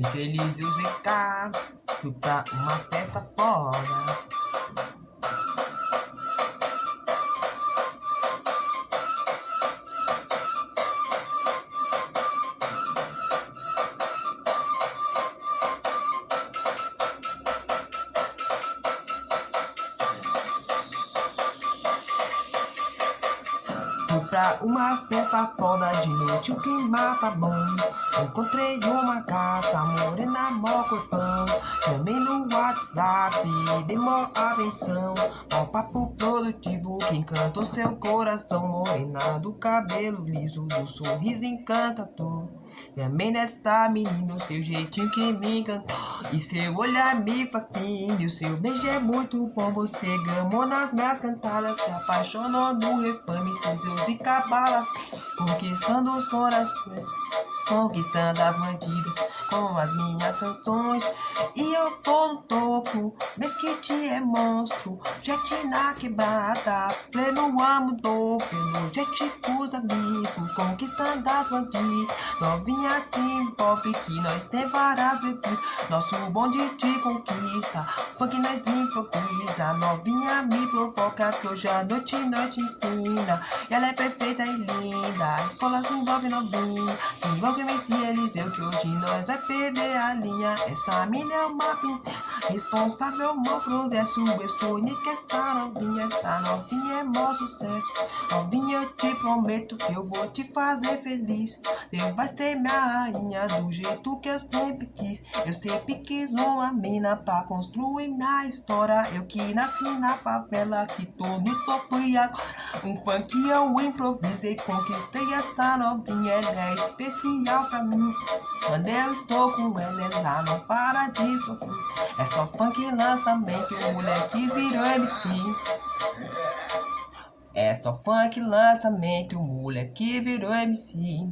Elise e o ZK Fui pra uma festa fora Fui pra uma festa foda de noite, o clima tá bom Encontrei uma gata, morena, mó corpão. Chamei no WhatsApp, dei mó atenção. Ó papo produtivo que encanta o seu coração. Morena do cabelo liso, do sorriso encantador. Também desta menina, o seu jeitinho que me encantou. E seu olhar me fascina, e o seu beijo é muito bom. Você gamou nas minhas cantadas, se apaixonou no refame Seus e cabalas, conquistando os corações, conquistando as bandidas com as minhas canções. E eu tô no topo, mesquite é monstro, jet na quebrada, pleno amo pelo jet com os amigos, conquistando as bandidas. Novinha se envolve que nós tem várias bebidas, nosso bonde de conquista, funk nós improvisa, novinha me provoca que hoje a noite noite ensina. Ela é perfeita e linda, cola se envolve novinha, se envolve Messi Eliseu que hoje nós vai perder a linha. Essa mina é uma princesa, responsável meu progresso. Estou única esta novinha, esta novinha é mó sucesso. Novinha eu te prometo que eu vou te fazer feliz. Eu vai ser minha rainha do jeito que eu sempre quis. Eu sempre quis uma mina pra construir minha história. Eu que nasci na favela, que tô no topo e agora um funk eu improvisei, conquistei essa novinha, ela é especial pra mim. Quando eu estou com ela, ela não para de sorrir. É só funk lançamento, o moleque virou MC. É só funk lançamento, o moleque virou MC.